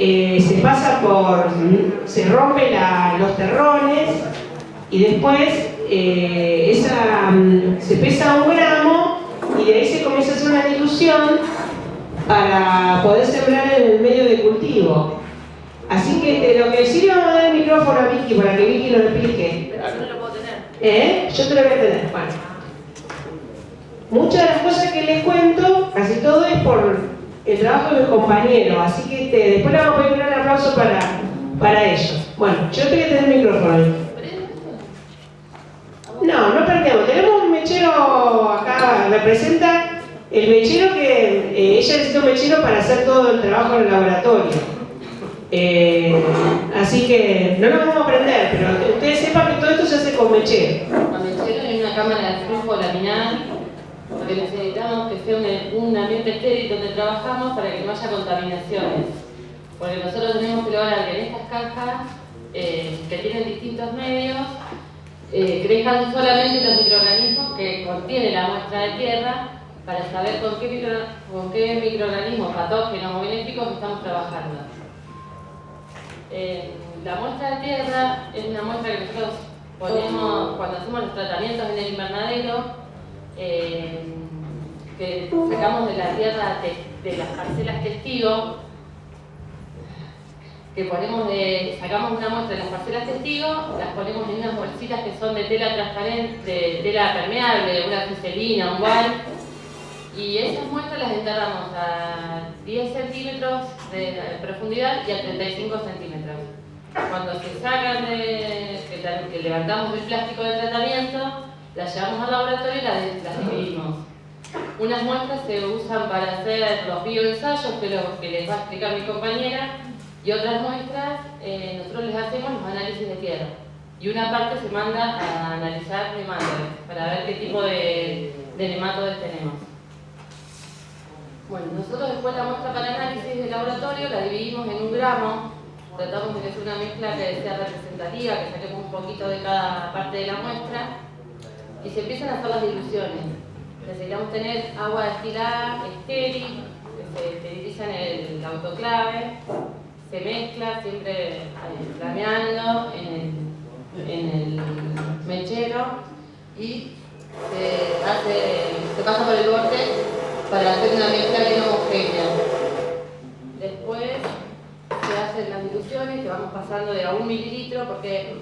eh, se pasa por, se rompe los terrones y después eh, esa, mm, se pesa un gramo y de ahí se comienza a hacer una dilución para poder sembrar en el medio de cultivo. Así que de lo que sí le vamos a dar el micrófono a Vicky para que Vicky nos explique. Pero yo no lo puedo tener. ¿Eh? Yo te lo voy a tener. Bueno. Muchas de las cosas que les cuento, casi todo es por el trabajo de mis compañeros, así que después le vamos a pedir un gran aplauso para, para ellos. Bueno, yo te voy a tener el micrófono. No, no perdemos. Tenemos un mechero acá, representa el mechero que eh, ella necesita un mechero para hacer todo el trabajo en el laboratorio. Eh, así que no nos vamos a aprender, pero ustedes sepan que todo esto se hace con mechero. Con mechero en una cámara porque necesitamos que sea un, ambiente estéril donde trabajamos para que no haya contaminaciones. Porque nosotros tenemos que lograr que en estas cajas, eh, que tienen distintos medios, eh, crezcan solamente los microorganismos que contiene la muestra de tierra para saber con qué, microorganismos patógenos o benéficos estamos trabajando. Eh, la muestra de tierra es una muestra que nosotros ponemos cuando hacemos los tratamientos en el invernadero, que sacamos de la tierra de, las parcelas testigo que ponemos de, sacamos una muestra de las parcelas testigos, las ponemos en unas bolsitas que son de tela transparente, de tela permeable, una fiselina, un gual, y esas muestras las enterramos a 10 centímetros de profundidad y a 35 centímetros. Cuando se sacan de, que, levantamos el plástico de tratamiento, las llevamos al laboratorio y las, las dividimos. Unas muestras se usan para hacer los bioensayos, que, lo, que les va a explicar mi compañera, y otras muestras, eh, nosotros les hacemos los análisis de tierra. Y una parte se manda a analizar nematodes, para ver qué tipo de, de nematodes tenemos. Bueno, nosotros después la muestra para análisis de laboratorio la dividimos en un gramo, tratamos de que sea una mezcla que sea representativa, que saquemos un poquito de cada parte de la muestra, y se empiezan a hacer las diluciones. Necesitamos tener agua destilada, estéril, que se esteriliza en el autoclave, se mezcla siempre flameando en el, en el mechero y se pasa por el borde para hacer una mezcla bien homogénea. Después se hacen las diluciones que vamos pasando de a un mililitro porque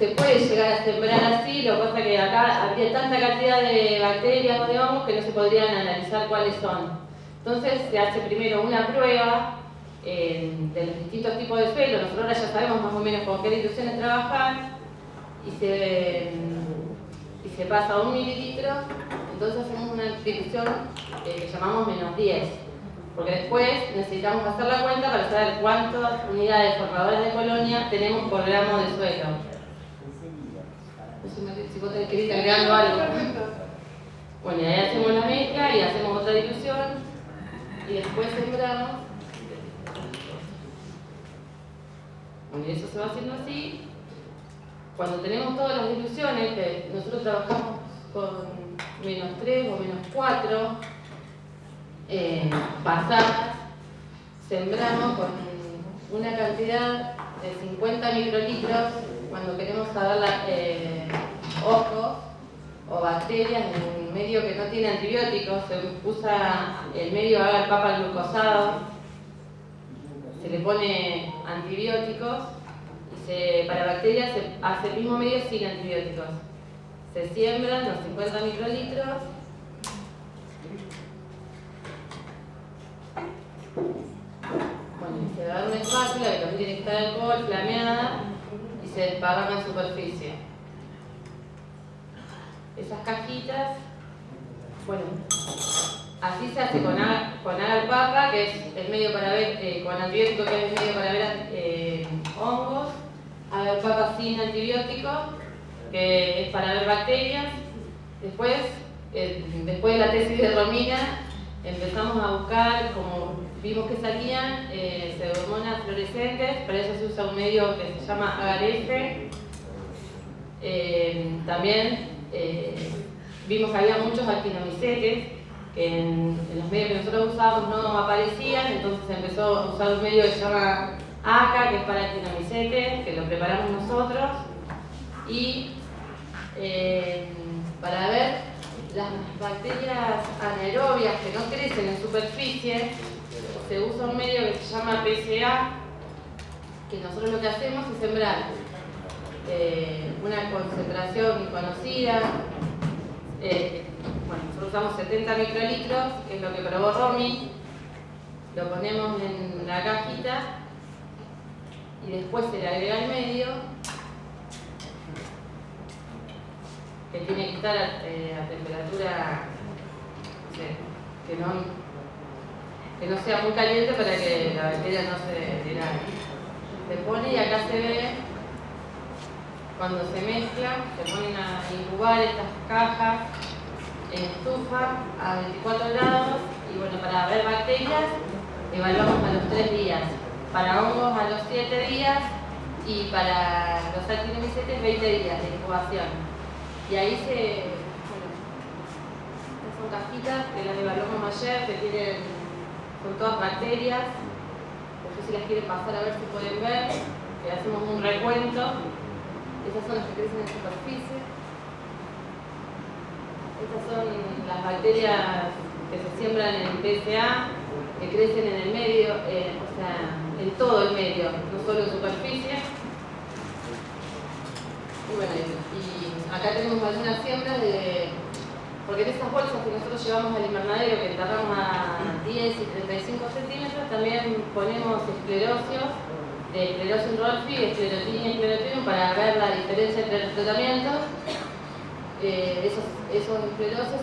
se puede llegar a sembrar así, lo que pasa es que acá había tanta cantidad de bacterias o de hongos que no se podrían analizar cuáles son. Entonces se hace primero una prueba de los distintos tipos de suelo. Nosotros ahora ya sabemos más o menos con qué diluciones trabajar y se, y se pasa un mililitro, entonces hacemos una dilución eh, que llamamos menos 10. Porque después necesitamos hacer la cuenta para saber cuántas unidades formadoras de colonia tenemos por gramo de suelo. Sé si vos querés agregando algo. Bueno, y ahí hacemos la mezcla y hacemos otra dilución y después sembramos Bueno, eso se va haciendo así. Cuando tenemos todas las diluciones, que nosotros trabajamos con menos 3 o menos 4 eh, pasadas, sembramos con una cantidad de 50 microlitros cuando queremos saber eh, ojos o bacterias en un medio que no tiene antibióticos, se usa el medio agar papa glucosado se le pone antibióticos y se, para bacterias se hace el mismo medio sin antibióticos. Se siembran los 50 microlitros Bueno, se da una espátula que también tiene que estar alcohol, flameada y se desparrama en superficie. Esas cajitas, bueno, Así se hace con, con papa, que es el medio para ver, eh, con antibiótico, que es el medio para ver eh, hongos, papa sin antibiótico, que es para ver bacterias. Después, eh, después de la tesis de Romina, empezamos a buscar, como vimos que salían, eh, pseudomonas fluorescentes, para eso se usa un medio que se llama agarF. también vimos que había muchos actinomicetes, que en, los medios que nosotros usábamos no aparecían, entonces empezó a usar un medio que se llama ACA, que es para el tinomicete, que lo preparamos nosotros, y eh, para ver las bacterias anaerobias que no crecen en superficie, se usa un medio que se llama PSA, que nosotros lo que hacemos es sembrar eh, una concentración conocida, eh, bueno, nosotros usamos 70 microlitros, que es lo que probó Romy, lo ponemos en la cajita y después se le agrega el medio que tiene que estar a, eh, temperatura que, no, que no sea muy caliente para que la bacteria no se tiraje. Se pone y acá se ve cuando se mezcla, se ponen a incubar estas cajas en estufa a 24 grados y bueno, para ver bacterias evaluamos a los 3 días, para hongos a los 7 días y para los actinomycetes 20 días de incubación. Y ahí se, bueno, son cajitas que las evaluamos ayer, que tienen, son todas bacterias. No sé si las quieren pasar a ver si pueden ver, que hacemos un recuento. Esas son las que crecen en superficie. Estas son las bacterias que se siembran en PSA, que crecen en el medio, eh, o sea, en todo el medio, no solo en superficie. Y bueno, y acá tenemos algunas siembras de... Porque en estas bolsas que nosotros llevamos al invernadero, que enterramos a 10 y 35 centímetros, también ponemos esclerosios, de esclerosis rolfi, y esclerotium, para ver la diferencia entre los tratamientos. Eh, esos, esos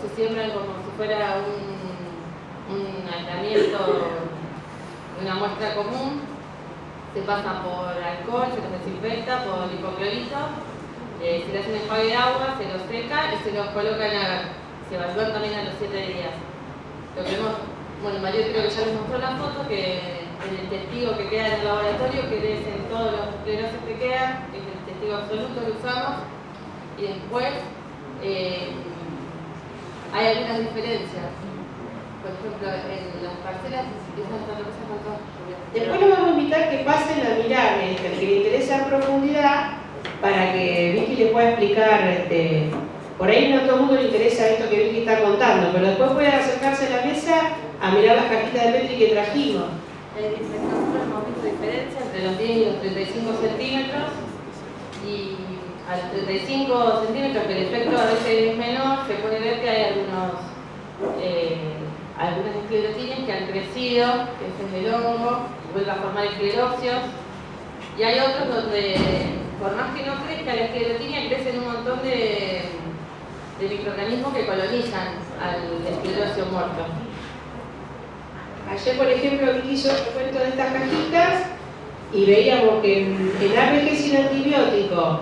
se siembran como si fuera un, un aislamiento una muestra común, se pasa por alcohol, se los desinfecta por hipoclorito eh, se le hace un enjuague de agua, se lo seca y se lo coloca en. Se evalúan también a los 7 días. Lo que vemos, bueno, Mario creo que ya les mostró la foto, que en el testigo que queda en el laboratorio, que es en todos los esclerosis que quedan, es el testigo absoluto que usamos, y después eh, hay algunas diferencias. Por ejemplo, en las parcelas estar con todas Después nos vamos a invitar que pasen a mirar, que le interesa en profundidad, para que Vicky le pueda explicar, este, por ahí no a todo el mundo le interesa esto que Vicky está contando, pero después puede acercarse a la mesa a mirar las cajitas de Petri que trajimos. Nosotros hemos visto diferencia entre los 10 y los 35 centímetros y a los 35 centímetros, que el efecto a veces es menor, se puede ver que hay algunos eh, algunas esclerotines que han crecido, que es el hongo, vuelve a formar esclerosios, y hay otros donde por más que no crezca la esclerotinia, crecen un montón de, microorganismos que colonizan al esclerosio muerto. Ayer, por ejemplo, Vicky hizo el cuento de estas cajitas y veíamos que en el APG sin antibiótico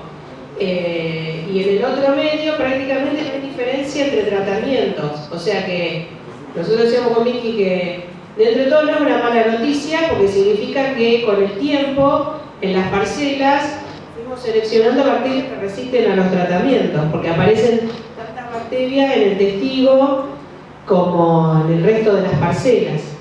eh, y en el otro medio prácticamente no hay diferencia entre tratamientos. O sea que nosotros decíamos con Vicky que dentro de todo no es una mala noticia porque significa que con el tiempo en las parcelas seleccionando bacterias que resisten a los tratamientos, porque aparecen tantas bacterias en el testigo como en el resto de las parcelas.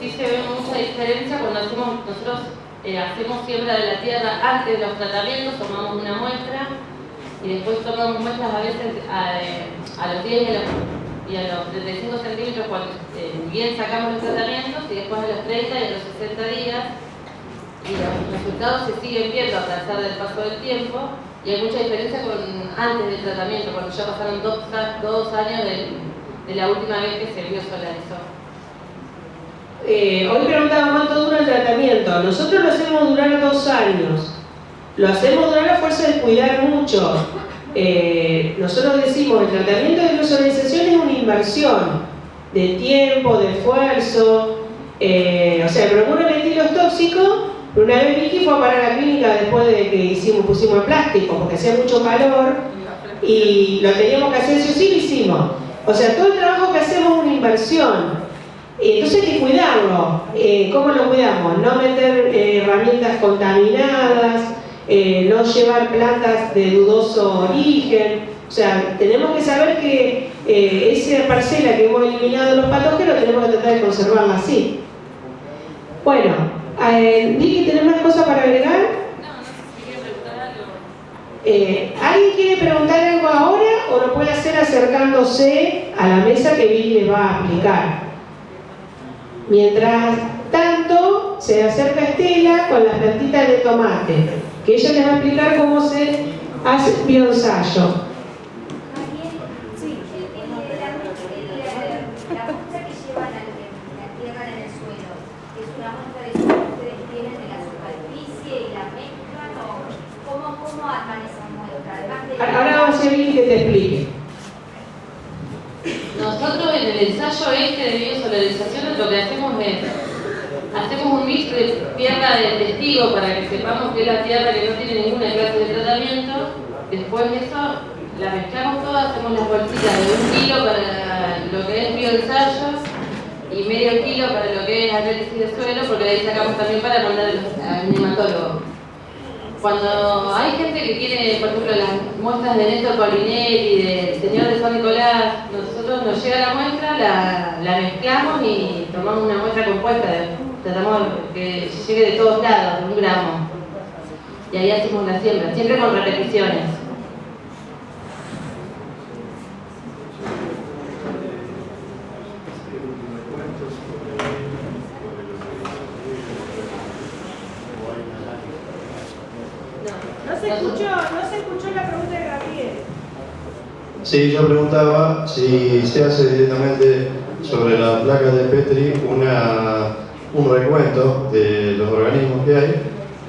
Sí se ve mucha diferencia cuando hacemos, nosotros eh, hacemos siembra de la tierra antes de los tratamientos, tomamos una muestra y después tomamos muestras a veces a, los 10 y a los, 35 centímetros cuando eh, bien sacamos los tratamientos y después a los 30 y a los 60 días y los resultados se siguen viendo a pesar del paso del tiempo y hay mucha diferencia con antes del tratamiento, cuando ya pasaron dos, dos años de, la última vez que se biosolarizó. Eh, hoy preguntaba cuánto dura el tratamiento. Nosotros lo hacemos durar dos años. Lo hacemos durar a fuerza de cuidar mucho. Eh, nosotros decimos, el tratamiento de biosolarización es una inversión de tiempo, de esfuerzo. Eh, o sea, procura medir los tóxicos una vez Vicky fue a parar a la clínica después de que hicimos, pusimos el plástico, porque hacía mucho calor y lo teníamos que hacer, sí o sí lo hicimos. O sea, todo el trabajo que hacemos es una inversión. Entonces hay que cuidarlo. Eh, ¿Cómo lo cuidamos? No meter eh, herramientas contaminadas, eh, no llevar plantas de dudoso origen. O sea, tenemos que saber que eh, esa parcela que hemos eliminado de los patógenos tenemos que tratar de conservarla así. Bueno, eh, Vicky, ¿tenés más cosas para agregar? No. Eh, ¿Alguien quiere preguntar algo ahora o lo puede hacer acercándose a la mesa que Vicky les va a explicar? Mientras tanto, se acerca Estela con las plantitas de tomate, que ella les va a explicar cómo se hace el bioensayo. Sí, el- el- la, el- la muestra que llevan al- la tierra en el suelo, ¿es una muestra de suelo que ustedes tienen de la superficie y la mezclan o cómo, cómo arman esa muestra? Además de Ahora vamos a Vicky que te explique. Nosotros el ensayo este de biosolarización lo que hacemos es, hacemos un mix de tierra de testigo para que sepamos que es la tierra que no tiene ninguna clase de tratamiento. Después de eso, la mezclamos toda, hacemos las bolsitas de un kilo para lo que es bioensayo y medio kilo para lo que es análisis de suelo, porque de ahí sacamos también para mandar al nematólogo. Cuando hay gente que quiere, por ejemplo, las muestras de Néstor Paulinelli, del señor de San Nicolás, nosotros nos llega la muestra, la, la mezclamos y tomamos una muestra compuesta, tratamos que llegue de todos lados, de un gramo. Y ahí hacemos la siembra, siempre con repeticiones. No se escuchó, no se escuchó la pregunta de Gabriel. Sí, yo preguntaba si se hace directamente sobre la placa de Petri una, un recuento de los organismos que hay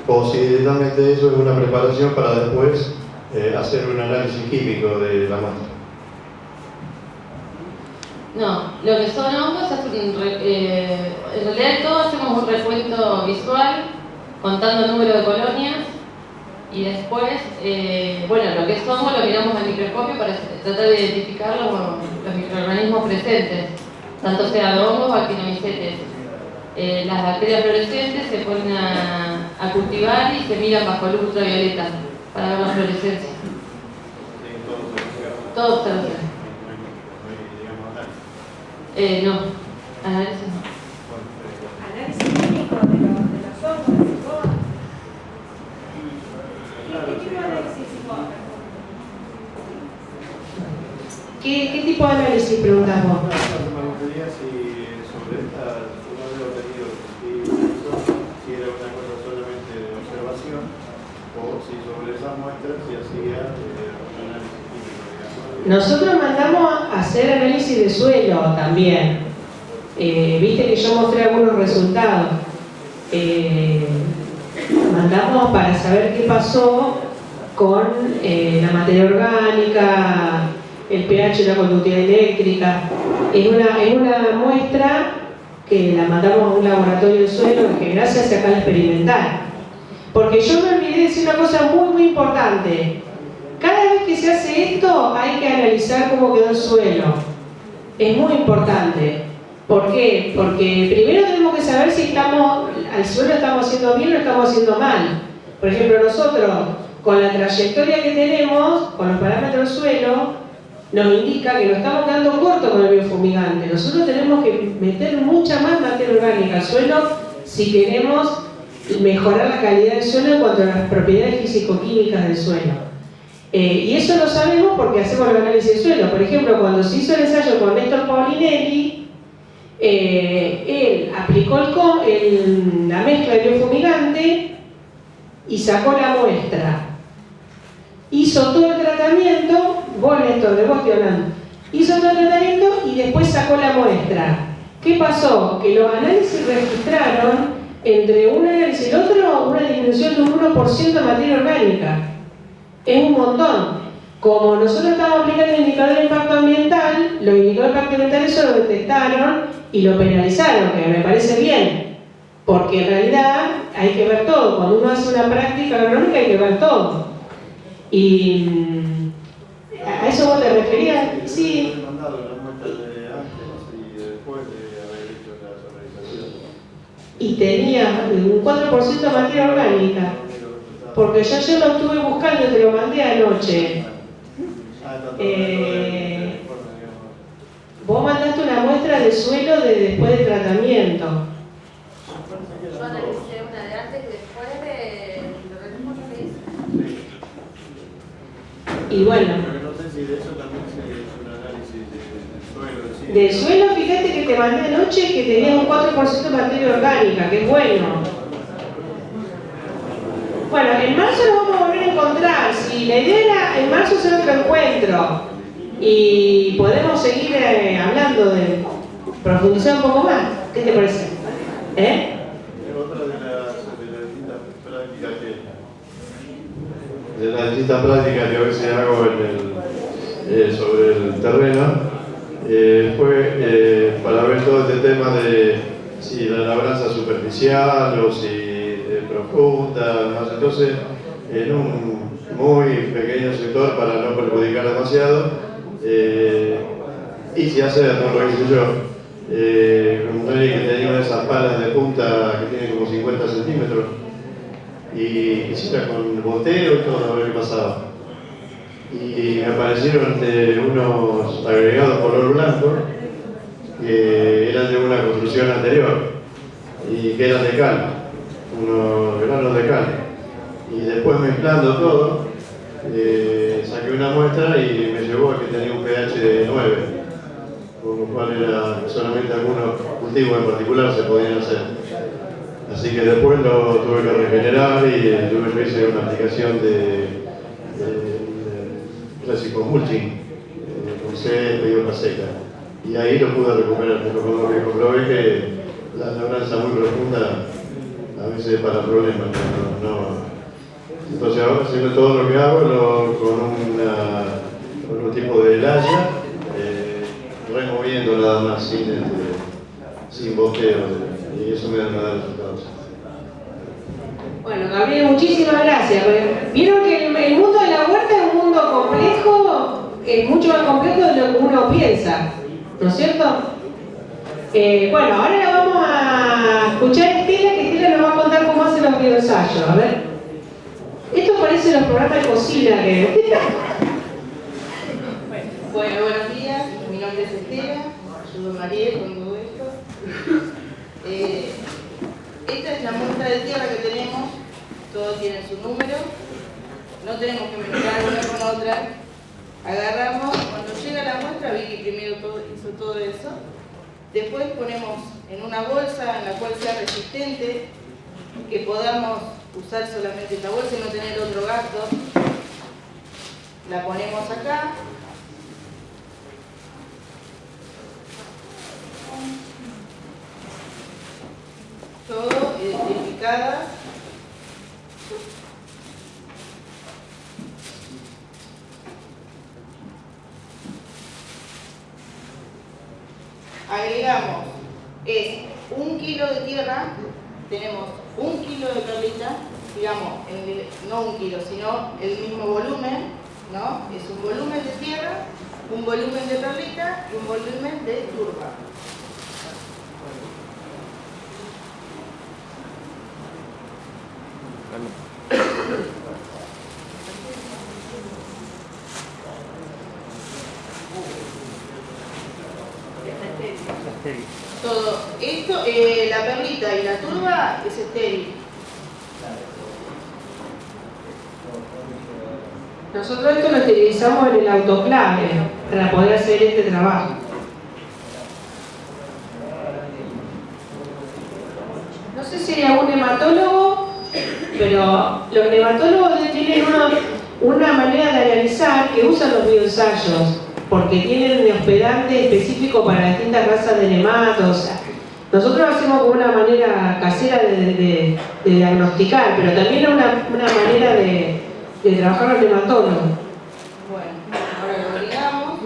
o si directamente eso es una preparación para después eh, hacer un análisis químico de la muestra. No, lo que son hongos eh, en realidad todos hacemos un recuento visual contando el número de colonias y después, eh, bueno, lo que hongo lo miramos al microscopio para tratar de identificar los, los microorganismos presentes, tanto sean hongos o actinomicetes. Eh, las bacterias fluorescentes se ponen a, cultivar y se miran bajo luz ultravioleta para ver la fluorescencia. Todo observación. Eh, no, análisis no. Análisis de los hongos. ¿Qué, qué tipo de análisis ¿Qué, qué tipo de preguntas vos? Me gustaría si sobre esta, no había tenido si era una cosa solamente de observación o si sobre esas muestras se hacía eh, un análisis químico. Nosotros mandamos a hacer análisis de suelo también. Eh, Viste que yo mostré algunos resultados. Eh, mandamos para saber qué pasó con eh, la materia orgánica, el pH y la conductividad eléctrica. Es una, es una muestra que la mandamos a un laboratorio de suelo que gracias se acá al experimental. Porque yo me olvidé de decir una cosa muy muy importante. Cada vez que se hace esto hay que analizar cómo quedó el suelo. Es muy importante. ¿Por qué? Porque primero tenemos que saber si estamos, al suelo estamos haciendo bien o estamos haciendo mal. Por ejemplo, nosotros, con la trayectoria que tenemos, con los parámetros del suelo, nos indica que nos estamos quedando cortos con el biofumigante. Nosotros tenemos que meter mucha más materia orgánica al suelo si queremos mejorar la calidad del suelo en cuanto a las propiedades físico-químicas del suelo. Eh, y eso lo sabemos porque hacemos el análisis del suelo. Por ejemplo, cuando se hizo el ensayo con Néstor Paulinelli, eh, él aplicó el la mezcla de biofumigante y sacó la muestra. Hizo todo el tratamiento, vos Néstor, de vos hizo todo el tratamiento y después sacó la muestra. ¿Qué pasó? Que los análisis registraron entre un análisis y el otro una disminución de un 1% de materia orgánica. Es un montón. Como nosotros estamos aplicando el indicador de impacto ambiental, los indicadores de impacto ambiental eso lo detectaron y lo penalizaron, que me parece bien. Porque en realidad hay que ver todo. Cuando uno hace una práctica agronómica hay que ver todo. Y mm, a eso vos te referías, sí. Y tenía un 4% de materia orgánica. Porque yo ayer lo estuve buscando y te lo mandé anoche. Ah, Eh, vos mandaste una muestra de suelo de después del tratamiento. Yo analicé una de antes y después de lo mismo que hice. Y bueno, Pero no sé si de eso también se hizo un análisis de- del suelo. en sí. del suelo, fíjate que te mandé anoche que tenías un 4% de materia orgánica, que es bueno. Bueno, en marzo lo vamos a volver a encontrar. Si la idea era en marzo hacer otro encuentro y podemos seguir eh, hablando de profundizar un poco más. ¿Qué te parece? ¿Eh? Otra de las, distintas prácticas que de las distintas prácticas que a veces hago en el, eh, sobre el terreno, eh, fue eh, para ver todo este tema de si la labranza superficial o si eh, profunda, más entonces en un muy pequeño sector para no perjudicar demasiado, eh, y si hacer, no lo hice yo, eh, un rey que tenía una de esas palas de punta que tienen como 50 centímetros, y hiciera con boteo y todo a ver qué pasaba. Y me aparecieron unos agregados color blanco que eran de una construcción anterior y que eran de cal, unos granos de cal. Y después mezclando todo, eh, saqué una muestra y me llevó a que tenía un pH de 9, con lo cual era solamente algunos cultivos en particular se podían hacer. Así que después lo tuve que regenerar y eh, que hice una aplicación de, clásico mulching eh, con césped y hoja seca. Y ahí lo pude recuperar, pero como que comprobé que la labranza muy profunda a veces para problemas. No, no. Entonces ahora haciendo todo lo que hago con, una, un tipo de laya, eh, removiendo nada más sin, este, sin boteo y eso me da, resultados. Bueno, Gabriel, muchísimas gracias. Vieron que el, el mundo de la huerta es un mundo complejo, es mucho más complejo de lo que uno piensa, ¿no es cierto? Eh, bueno, ahora la vamos a escuchar a Estela, que Estela nos va a contar cómo hace los bioensayos. A ver. Esto parece los programas de cocina que... Bueno, buenos días, mi nombre es Estela, ayudo a María con todo esto. Eh, esta es la muestra de tierra que tenemos, todos tienen su número, no tenemos que mezclar una con otra. Agarramos, cuando llega la muestra, vi que primero hizo todo eso. Después ponemos en una bolsa en la cual sea resistente, que podamos usar solamente esta bolsa y no tener otro gasto. La ponemos acá, todo identificada. Agregamos, es un kilo de tierra, tenemos un kilo de perlita, digamos, en- no un kilo, sino el mismo volumen, ¿no? Es un volumen de tierra, un volumen de perlita y un volumen de turba. Todo esto, eh, la perlita y la turba es estéril. Nosotros esto lo utilizamos en el autoclave para poder hacer este trabajo. No sé si hay algún hematólogo, pero los nematólogos tienen una, una manera de analizar que usan los bioensayos, porque tienen un hospedante específico para distintas razas de nematos. Nosotros hacemos como una manera casera de diagnosticar, pero también una, una manera de, de trabajar los nematólogos. Bueno, ahora lo agregamos.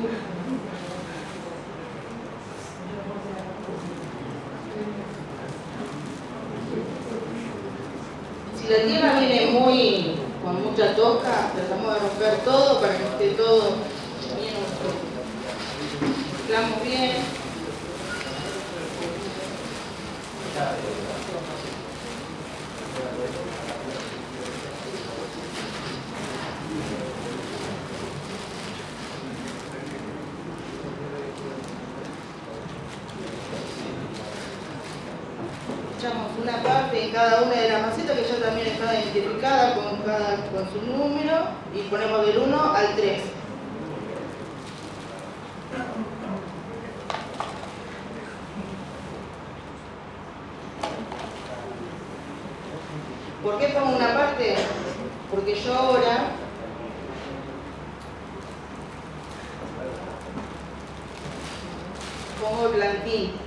Si la tierra viene muy con mucha tosca, tratamos de romper todo para que esté todo bien mezclamos bien. Echamos una parte en cada una de las macetas que ya también estaba identificada con, cada, con su número y ponemos del 1 al 3. ¿Por qué pongo una parte? Porque yo ahora pongo el plantín.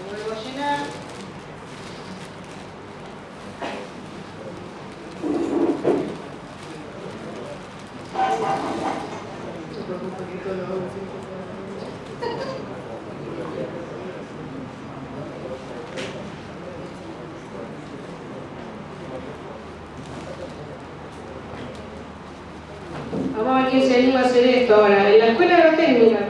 Lo vuelvo a llenar. No te preocupes que esto lo hago siempre. Vamos a ver quién se anima a hacer esto ahora. En la escuela no técnica,